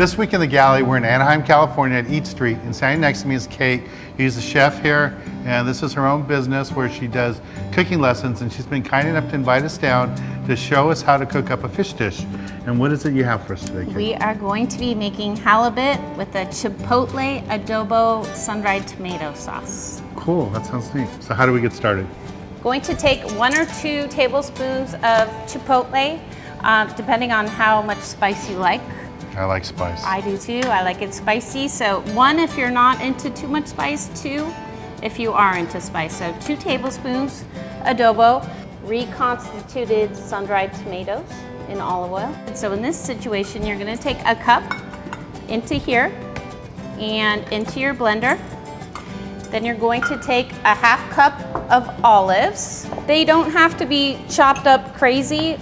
This week in the galley, we're in Anaheim, California at Eat Street, and standing next to me is Kate. He's the chef here, and this is her own business where she does cooking lessons, and she's been kind enough to invite us down to show us how to cook up a fish dish. And what is it you have for us today, Kate? We are going to be making halibut with a chipotle adobo sun-dried tomato sauce. Cool, that sounds neat. So how do we get started? Going to take one or two tablespoons of chipotle, uh, depending on how much spice you like. I like spice. I do too, I like it spicy. So one if you're not into too much spice, two if you are into spice. So two tablespoons adobo, reconstituted sun-dried tomatoes in olive oil. So in this situation, you're gonna take a cup into here and into your blender. Then you're going to take a half cup of olives. They don't have to be chopped up crazy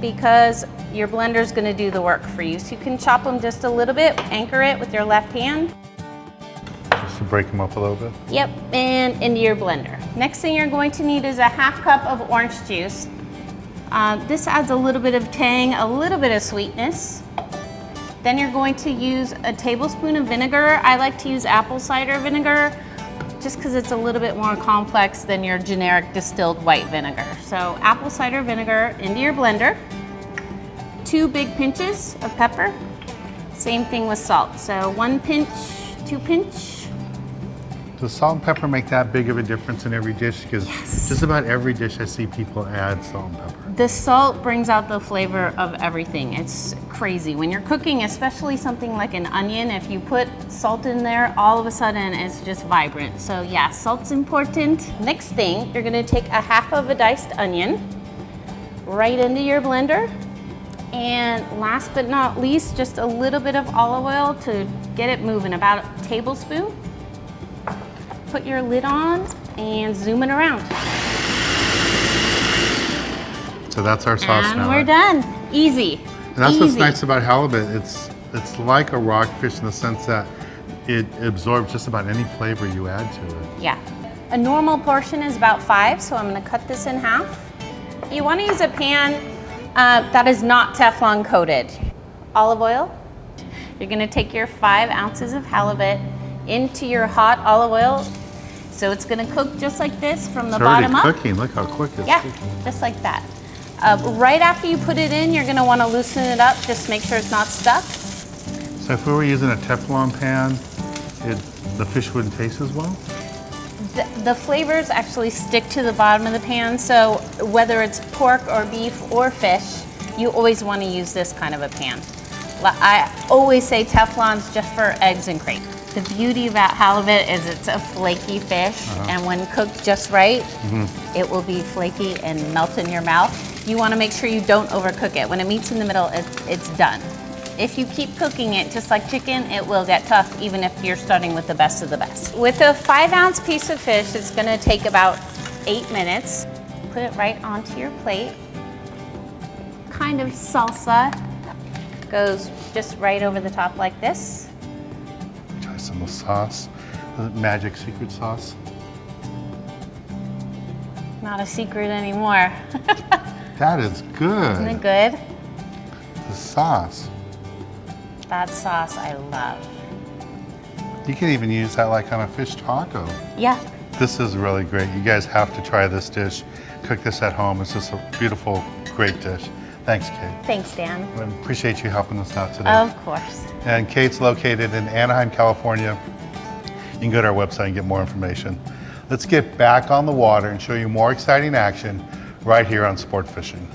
because your blender's gonna do the work for you. So you can chop them just a little bit, anchor it with your left hand. Just to break them up a little bit. Yep, and into your blender. Next thing you're going to need is a half cup of orange juice. Uh, this adds a little bit of tang, a little bit of sweetness. Then you're going to use a tablespoon of vinegar. I like to use apple cider vinegar just because it's a little bit more complex than your generic distilled white vinegar. So apple cider vinegar into your blender. Two big pinches of pepper. Same thing with salt. So one pinch, two pinch, Does salt and pepper make that big of a difference in every dish? Because Yes. just about every dish I see people add salt and pepper. The salt brings out the flavor of everything. It's crazy. When you're cooking, especially something like an onion, if you put salt in there, all of a sudden it's just vibrant. So yeah, salt's important. Next thing, you're gonna take a half of a diced onion right into your blender. And last but not least, just a little bit of olive oil to get it moving, about a tablespoon. Put your lid on and zoom it around. So that's our sauce and now. we're done. Easy. And that's what's nice about halibut. It's it's like a rockfish in the sense that it absorbs just about any flavor you add to it. Yeah. A normal portion is about five, so I'm gonna cut this in half. You wanna use a pan uh, that is not Teflon coated. Olive oil. You're gonna take your five ounces of halibut into your hot olive oil. So it's gonna cook just like this from the It's already bottom up. cooking. Look how quick it's Yeah, cooking. just like that. Uh, right after you put it in, you're gonna wanna loosen it up, just make sure it's not stuck. So if we were using a Teflon pan, it, the fish wouldn't taste as well? The, the flavors actually stick to the bottom of the pan, so whether it's pork or beef or fish, you always want to use this kind of a pan. I always say Teflon's just for eggs and crepe. The beauty about halibut is it's a flaky fish, uh-huh. and when cooked just right, mm-hmm. it will be flaky and melt in your mouth. You want to make sure you don't overcook it. When it meets in the middle, it's, it's done. If you keep cooking it just like chicken, it will get tough even if you're starting with the best of the best. With a five ounce piece of fish, it's gonna take about eight minutes. Put it right onto your plate. Kind of salsa goes just right over the top like this. Try some of the sauce, the magic secret sauce. Not a secret anymore. That is good. Isn't it good? The sauce. That sauce I love. You can even use that like on a fish taco. Yeah, This is really great. You guys have to try this dish. Cook this at home. It's just a beautiful, great dish. Thanks, Kate. thanks Dan. I appreciate you helping us out today. Of course. And Kate's located in Anaheim, California. You can go to our website and get more information. Let's get back on the water and show you more exciting action right here on Sport Fishing.